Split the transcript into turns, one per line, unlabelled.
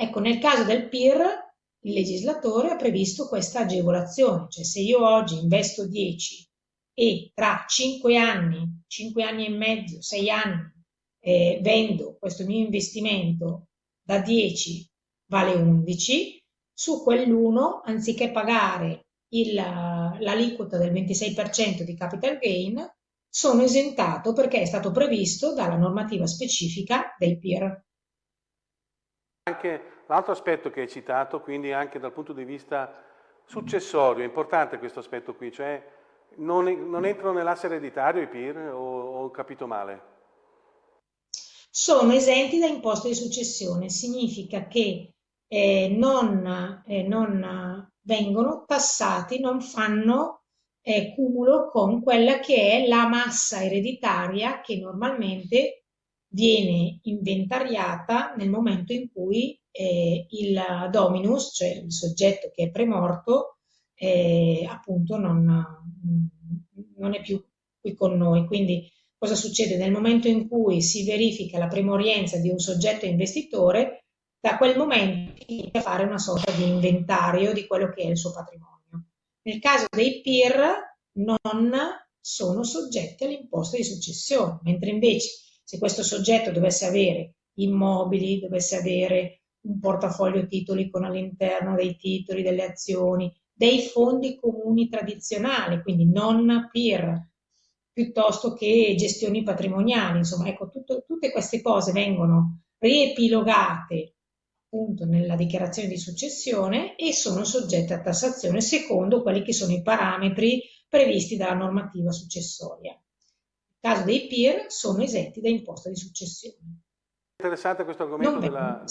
Ecco, nel caso del PIR il legislatore ha previsto questa agevolazione, cioè se io oggi investo 10 e tra 5 anni, 5 anni e mezzo, 6 anni eh, vendo questo mio investimento da 10 vale 11, su quell'1 anziché pagare l'aliquota del 26% di capital gain sono esentato perché è stato previsto dalla normativa specifica del PIR.
Anche l'altro aspetto che hai citato, quindi anche dal punto di vista successorio, è importante questo aspetto qui, cioè non, non entrano nell'asse ereditario i PIR o ho capito male?
Sono esenti da imposta di successione, significa che eh, non, eh, non vengono tassati, non fanno eh, cumulo con quella che è la massa ereditaria che normalmente viene inventariata nel momento in cui eh, il dominus, cioè il soggetto che è premorto, eh, appunto non, non è più qui con noi. Quindi cosa succede? Nel momento in cui si verifica la premorienza di un soggetto investitore, da quel momento inizia a fare una sorta di inventario di quello che è il suo patrimonio. Nel caso dei PIR non sono soggetti all'imposta di successione, mentre invece se questo soggetto dovesse avere immobili, dovesse avere un portafoglio titoli con all'interno dei titoli, delle azioni, dei fondi comuni tradizionali, quindi non PIR, piuttosto che gestioni patrimoniali. Insomma, ecco, tutto, tutte queste cose vengono riepilogate appunto nella dichiarazione di successione e sono soggette a tassazione secondo quelli che sono i parametri previsti dalla normativa successoria. Caso dei PIR sono esenti da imposta di successione.
Interessante questo argomento della,